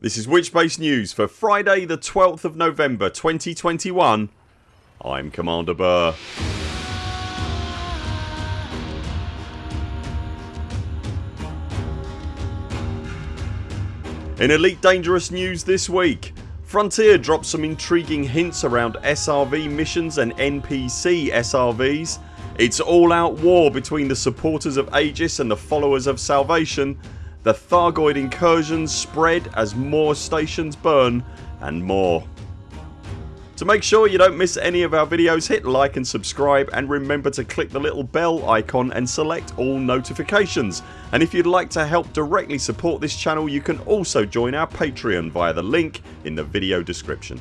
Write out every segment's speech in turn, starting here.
This is Witchbase News for Friday the 12th of November 2021 I'm Commander Burr. In Elite Dangerous news this week Frontier drops some intriguing hints around SRV missions and NPC SRVs It's all out war between the supporters of Aegis and the followers of Salvation the Thargoid incursions spread as more stations burn and more. To make sure you don't miss any of our videos hit like and subscribe and remember to click the little bell icon and select all notifications and if you'd like to help directly support this channel you can also join our Patreon via the link in the video description.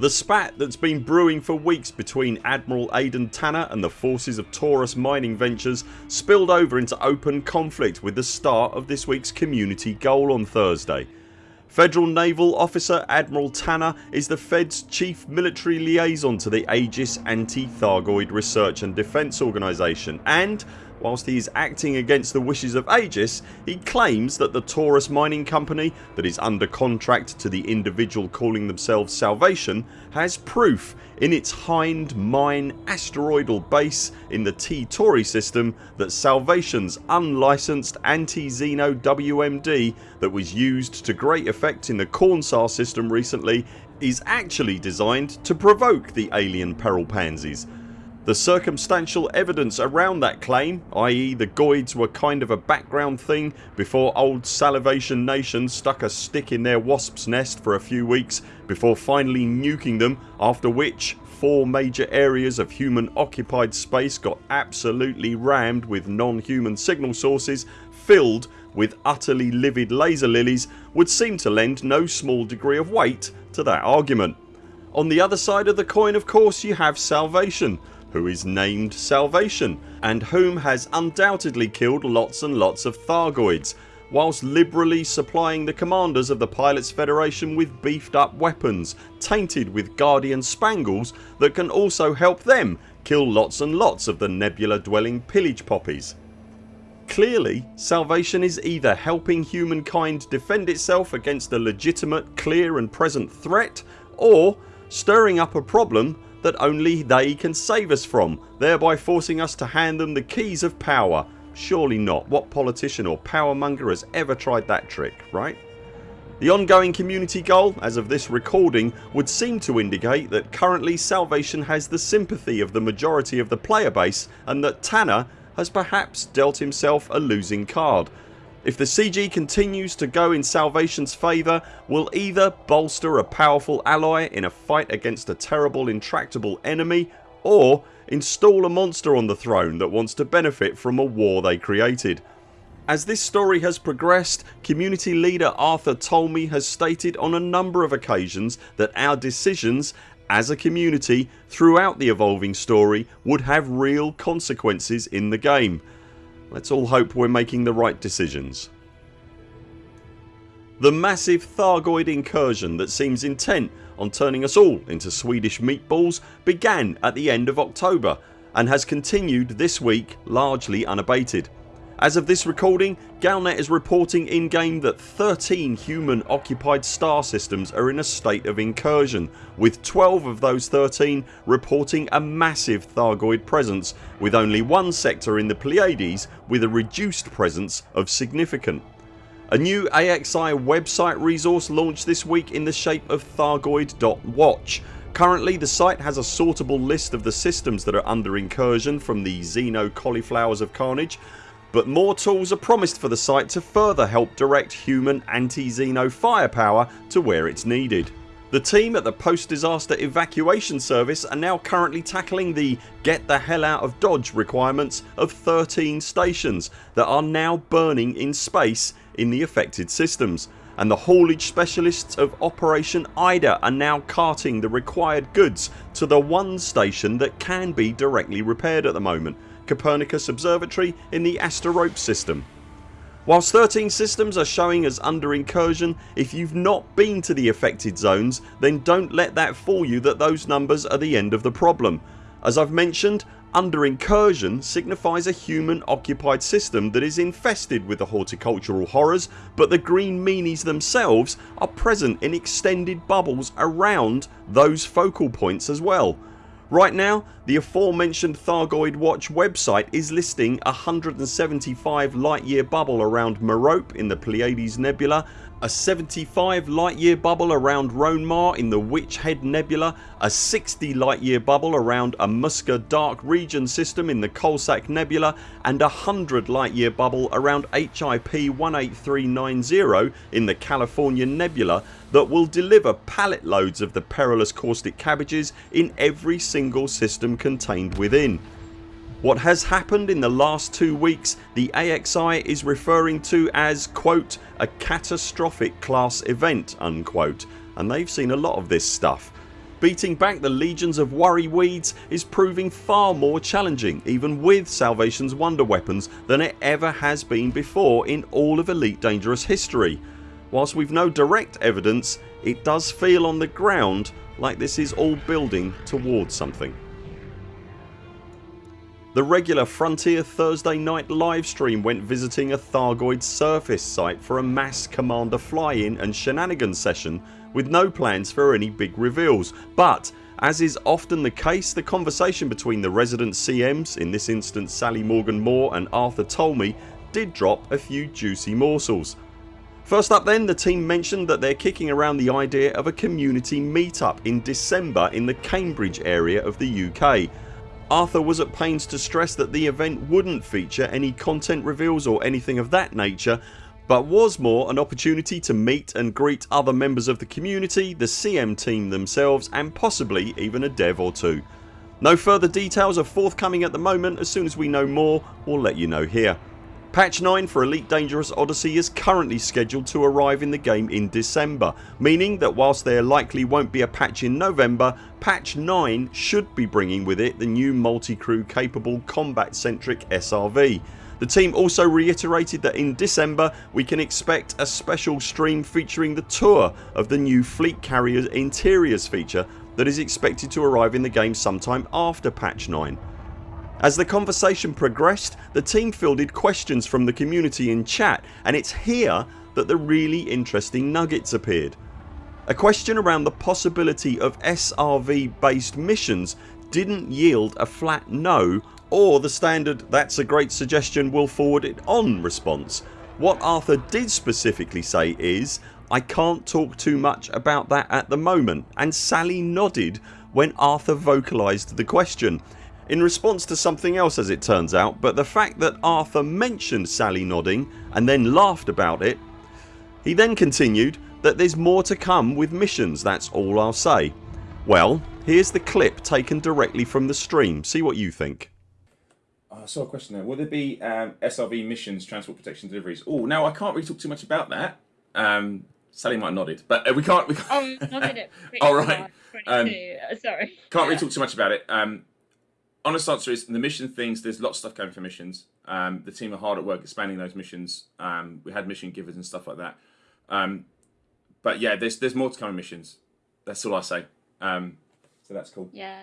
The spat that's been brewing for weeks between Admiral Aden Tanner and the forces of Taurus Mining Ventures spilled over into open conflict with the start of this weeks community goal on Thursday. Federal Naval Officer Admiral Tanner is the Fed's chief military liaison to the Aegis Anti-Thargoid Research and Defence Organisation and Whilst he is acting against the wishes of Aegis he claims that the Taurus mining company that is under contract to the individual calling themselves Salvation has proof in its Hind Mine asteroidal base in the T-Tauri system that Salvation's unlicensed anti-Xeno WMD that was used to great effect in the Cornsar system recently is actually designed to provoke the alien peril pansies the circumstantial evidence around that claim i.e. the Goids were kind of a background thing before old Salivation Nation stuck a stick in their wasps nest for a few weeks before finally nuking them after which four major areas of human occupied space got absolutely rammed with non-human signal sources filled with utterly livid laser lilies would seem to lend no small degree of weight to that argument. On the other side of the coin of course you have Salvation who is named Salvation and whom has undoubtedly killed lots and lots of Thargoids whilst liberally supplying the commanders of the Pilots Federation with beefed up weapons tainted with Guardian spangles that can also help them kill lots and lots of the nebula dwelling pillage poppies. Clearly Salvation is either helping humankind defend itself against a legitimate clear and present threat or stirring up a problem that only they can save us from thereby forcing us to hand them the keys of power. Surely not. What politician or powermonger has ever tried that trick, right? The ongoing community goal as of this recording would seem to indicate that currently Salvation has the sympathy of the majority of the player base and that Tanner has perhaps dealt himself a losing card if the CG continues to go in Salvation's favour we'll either bolster a powerful ally in a fight against a terrible intractable enemy or install a monster on the throne that wants to benefit from a war they created. As this story has progressed community leader Arthur Tolmie has stated on a number of occasions that our decisions as a community throughout the evolving story would have real consequences in the game Let's all hope we're making the right decisions. The massive Thargoid incursion that seems intent on turning us all into Swedish meatballs began at the end of October and has continued this week largely unabated. As of this recording Galnet is reporting in game that 13 human occupied star systems are in a state of incursion with 12 of those 13 reporting a massive Thargoid presence with only one sector in the Pleiades with a reduced presence of significant. A new AXI website resource launched this week in the shape of Thargoid.watch Currently the site has a sortable list of the systems that are under incursion from the Xeno cauliflowers of carnage but more tools are promised for the site to further help direct human anti-Xeno firepower to where it's needed. The team at the post disaster evacuation service are now currently tackling the get the hell out of Dodge requirements of 13 stations that are now burning in space in the affected systems and the haulage specialists of Operation IDA are now carting the required goods to the one station that can be directly repaired at the moment Copernicus Observatory in the Asterope system. Whilst 13 systems are showing as under incursion if you've not been to the affected zones then don't let that fool you that those numbers are the end of the problem. As I've mentioned under incursion signifies a human occupied system that is infested with the horticultural horrors but the green meanies themselves are present in extended bubbles around those focal points as well. Right now the aforementioned Thargoid Watch website is listing a 175 light year bubble around Merope in the Pleiades Nebula a 75 light year bubble around Ronemar in the Witch Head Nebula, a 60 light year bubble around a Musca Dark Region system in the Coalsack Nebula and a 100 light year bubble around HIP 18390 in the California Nebula that will deliver pallet loads of the perilous caustic cabbages in every single system contained within. What has happened in the last two weeks the AXI is referring to as quote a catastrophic class event unquote and they've seen a lot of this stuff. Beating back the legions of worry weeds is proving far more challenging even with Salvation's wonder weapons than it ever has been before in all of Elite Dangerous history. Whilst we've no direct evidence it does feel on the ground like this is all building towards something. The regular Frontier Thursday night livestream went visiting a Thargoid surface site for a mass commander fly-in and shenanigans session with no plans for any big reveals but as is often the case the conversation between the resident CMs, in this instance Sally Morgan Moore and Arthur Tolmie did drop a few juicy morsels. First up then the team mentioned that they're kicking around the idea of a community meetup in December in the Cambridge area of the UK Arthur was at pains to stress that the event wouldn't feature any content reveals or anything of that nature but was more an opportunity to meet and greet other members of the community, the CM team themselves and possibly even a dev or two. No further details are forthcoming at the moment. As soon as we know more we'll let you know here. Patch 9 for Elite Dangerous Odyssey is currently scheduled to arrive in the game in December meaning that whilst there likely won't be a patch in November patch 9 should be bringing with it the new multi-crew capable combat centric SRV. The team also reiterated that in December we can expect a special stream featuring the tour of the new Fleet carriers Interiors feature that is expected to arrive in the game sometime after patch 9. As the conversation progressed the team fielded questions from the community in chat and it's here that the really interesting nuggets appeared. A question around the possibility of SRV based missions didn't yield a flat no or the standard that's a great suggestion we'll forward it on response. What Arthur did specifically say is I can't talk too much about that at the moment and Sally nodded when Arthur vocalised the question in response to something else as it turns out but the fact that Arthur mentioned Sally nodding and then laughed about it. He then continued that there's more to come with missions that's all I'll say. Well here's the clip taken directly from the stream. See what you think. I saw a question there. Will there be um, SRV missions, transport protection deliveries? Oh, now I can't really talk too much about that. Um, Sally might have nodded, but uh, we can't. We can't. Oh, nodded it. All right. Um, Sorry. Can't really talk too much about it. Um, honest answer is the mission things. There's lots of stuff going for missions. Um, the team are hard at work expanding those missions. Um, we had mission givers and stuff like that. Um, but yeah, there's there's more to come in missions. That's all I say. Um, so that's cool. Yeah.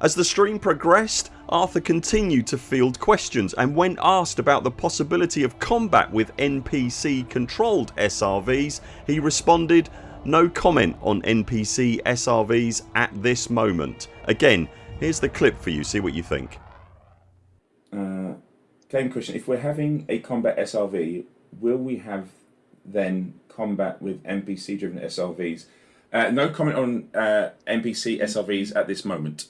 As the stream progressed Arthur continued to field questions and when asked about the possibility of combat with NPC controlled SRVs he responded no comment on NPC SRVs at this moment. Again Here's the clip for you, see what you think. Uh, game question, if we're having a combat SRV, will we have then combat with NPC driven SRVs? Uh, no comment on uh, NPC SRVs at this moment.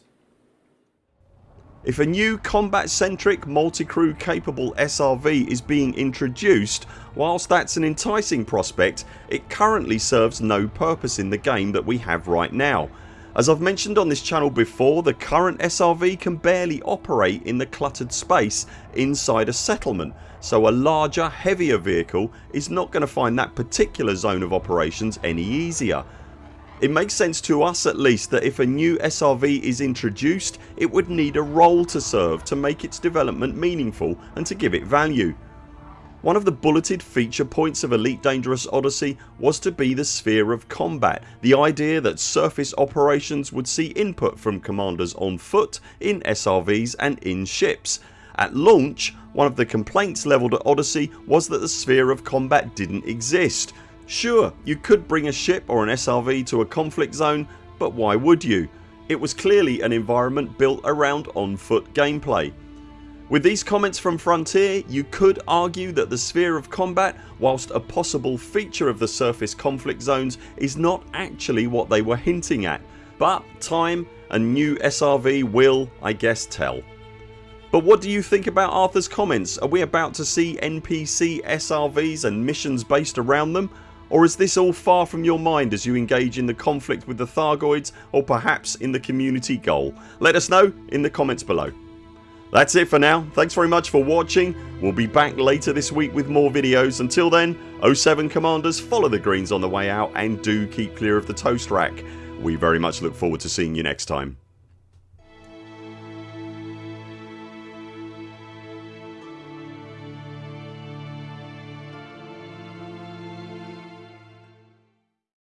If a new combat centric multi-crew capable SRV is being introduced whilst that's an enticing prospect it currently serves no purpose in the game that we have right now as I've mentioned on this channel before the current SRV can barely operate in the cluttered space inside a settlement so a larger heavier vehicle is not going to find that particular zone of operations any easier. It makes sense to us at least that if a new SRV is introduced it would need a role to serve to make its development meaningful and to give it value. One of the bulleted feature points of Elite Dangerous Odyssey was to be the sphere of combat, the idea that surface operations would see input from commanders on foot, in SRVs and in ships. At launch one of the complaints levelled at Odyssey was that the sphere of combat didn't exist. Sure you could bring a ship or an SRV to a conflict zone but why would you? It was clearly an environment built around on foot gameplay. With these comments from Frontier you could argue that the sphere of combat whilst a possible feature of the surface conflict zones is not actually what they were hinting at but time and new SRV will I guess tell. But what do you think about Arthurs comments? Are we about to see NPC SRVs and missions based around them? Or is this all far from your mind as you engage in the conflict with the Thargoids or perhaps in the community goal? Let us know in the comments below. That's it for now. Thanks very much for watching. We'll be back later this week with more videos. Until then 0 7 CMDRs follow the greens on the way out and do keep clear of the toast rack. We very much look forward to seeing you next time.